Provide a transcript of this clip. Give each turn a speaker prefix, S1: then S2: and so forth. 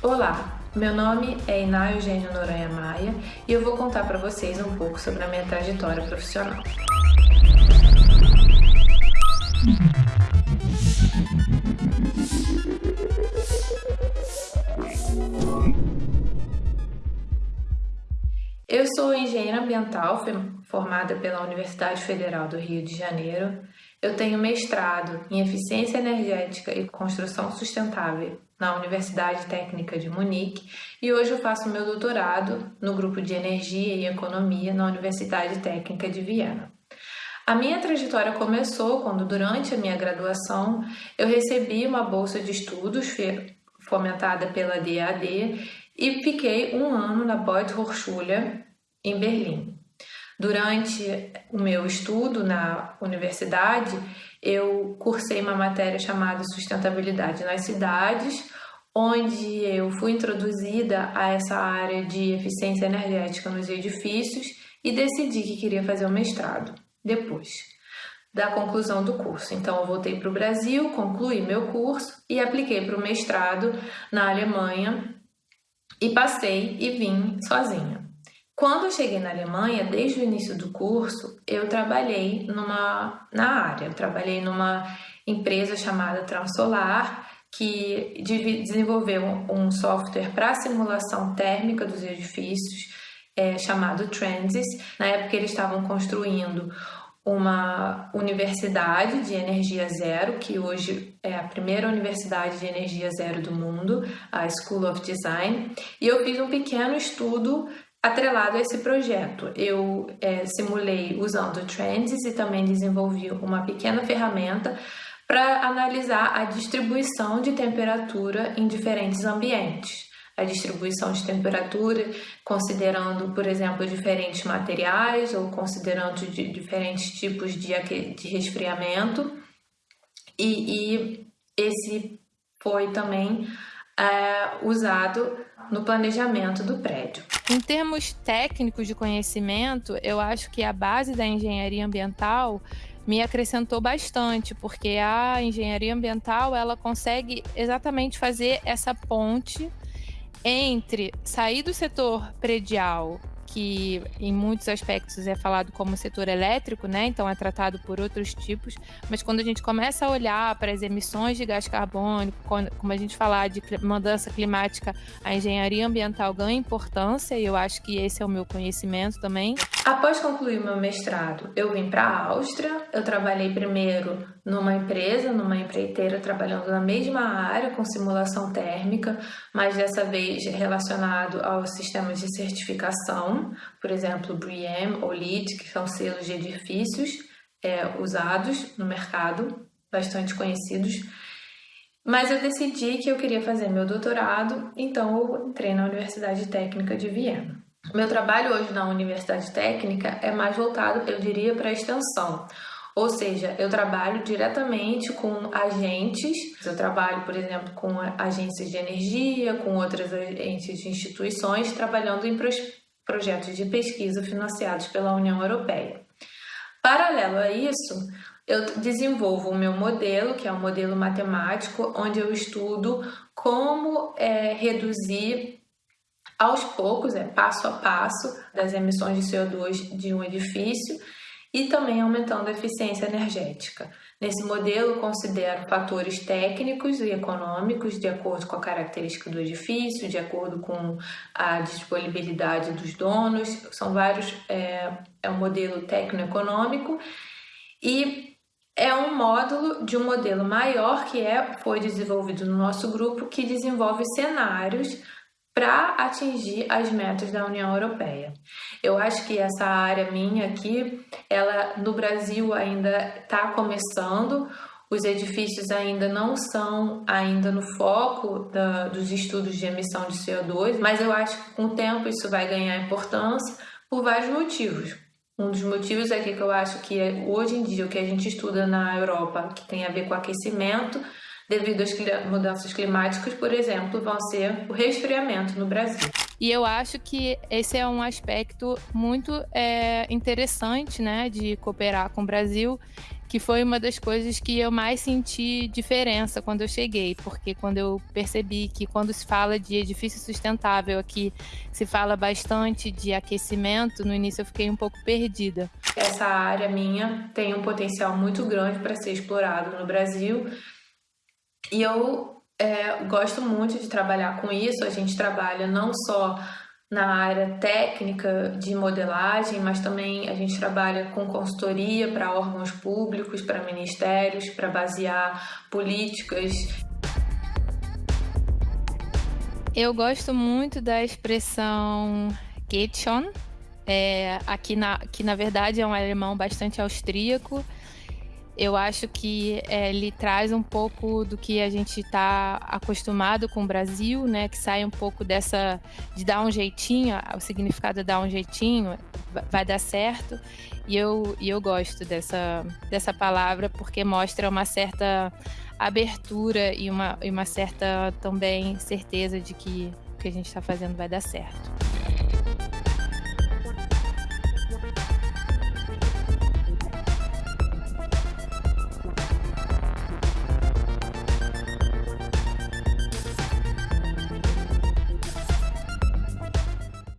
S1: Olá, meu nome é Iná Eugênio Noronha Maia e eu vou contar para vocês um pouco sobre a minha trajetória profissional. Eu sou engenheira ambiental, formada pela Universidade Federal do Rio de Janeiro. Eu tenho mestrado em Eficiência Energética e Construção Sustentável na Universidade Técnica de Munique e hoje eu faço meu doutorado no grupo de Energia e Economia na Universidade Técnica de Viena. A minha trajetória começou quando, durante a minha graduação, eu recebi uma bolsa de estudos fomentada pela DAD e fiquei um ano na Beuth Hochschule, em Berlim. Durante o meu estudo na universidade, eu cursei uma matéria chamada Sustentabilidade nas Cidades, onde eu fui introduzida a essa área de eficiência energética nos edifícios e decidi que queria fazer o mestrado depois da conclusão do curso. Então, eu voltei para o Brasil, concluí meu curso e apliquei para o mestrado na Alemanha e passei e vim sozinha. Quando eu cheguei na Alemanha, desde o início do curso, eu trabalhei numa, na área. Eu trabalhei numa empresa chamada Transolar, que desenvolveu um software para simulação térmica dos edifícios, é, chamado Transis. Na época, eles estavam construindo uma universidade de energia zero, que hoje é a primeira universidade de energia zero do mundo, a School of Design, e eu fiz um pequeno estudo Atrelado a esse projeto, eu é, simulei usando Trends e também desenvolvi uma pequena ferramenta para analisar a distribuição de temperatura em diferentes ambientes. A distribuição de temperatura, considerando, por exemplo, diferentes materiais ou considerando de diferentes tipos de, de resfriamento. E, e esse foi também é, usado no planejamento do prédio.
S2: Em termos técnicos de conhecimento, eu acho que a base da engenharia ambiental me acrescentou bastante, porque a engenharia ambiental ela consegue exatamente fazer essa ponte entre sair do setor predial que em muitos aspectos é falado como setor elétrico, né? Então é tratado por outros tipos, mas quando a gente começa a olhar para as emissões de gás carbônico, como a gente falar de mudança climática, a engenharia ambiental ganha importância e eu acho que esse é o meu conhecimento também.
S1: Após concluir meu mestrado, eu vim para a Áustria. Eu trabalhei primeiro numa empresa, numa empreiteira, trabalhando na mesma área com simulação térmica, mas dessa vez relacionado aos sistemas de certificação, por exemplo, BREEAM ou LEED, que são selos de edifícios é, usados no mercado, bastante conhecidos. Mas eu decidi que eu queria fazer meu doutorado, então eu entrei na Universidade Técnica de Viena. Meu trabalho hoje na Universidade Técnica é mais voltado, eu diria, para a extensão. Ou seja, eu trabalho diretamente com agentes, eu trabalho, por exemplo, com agências de energia, com outras agências de instituições, trabalhando em projetos de pesquisa financiados pela União Europeia. Paralelo a isso, eu desenvolvo o meu modelo, que é um modelo matemático, onde eu estudo como é, reduzir aos poucos, é passo a passo, das emissões de CO2 de um edifício e também aumentando a eficiência energética. Nesse modelo, considero fatores técnicos e econômicos de acordo com a característica do edifício, de acordo com a disponibilidade dos donos, são vários, é, é um modelo técnico-econômico e é um módulo de um modelo maior que é, foi desenvolvido no nosso grupo, que desenvolve cenários para atingir as metas da União Europeia. Eu acho que essa área minha aqui, ela no Brasil ainda está começando, os edifícios ainda não são ainda no foco da, dos estudos de emissão de CO2, mas eu acho que com o tempo isso vai ganhar importância por vários motivos. Um dos motivos é que eu acho que hoje em dia o que a gente estuda na Europa, que tem a ver com aquecimento, devido às mudanças climáticas, por exemplo, vão ser o resfriamento no Brasil.
S2: E eu acho que esse é um aspecto muito é, interessante né, de cooperar com o Brasil, que foi uma das coisas que eu mais senti diferença quando eu cheguei, porque quando eu percebi que quando se fala de edifício sustentável aqui, se fala bastante de aquecimento, no início eu fiquei um pouco perdida.
S1: Essa área minha tem um potencial muito grande para ser explorado no Brasil e eu é, gosto muito de trabalhar com isso. A gente trabalha não só na área técnica de modelagem, mas também a gente trabalha com consultoria para órgãos públicos, para ministérios, para basear políticas.
S2: Eu gosto muito da expressão Getschon, é, aqui na, que na verdade é um alemão bastante austríaco eu acho que é, ele traz um pouco do que a gente está acostumado com o Brasil, né? Que sai um pouco dessa de dar um jeitinho, o significado de dar um jeitinho, vai dar certo. E eu, e eu gosto dessa, dessa palavra porque mostra uma certa abertura e uma, e uma certa também certeza de que o que a gente está fazendo vai dar certo.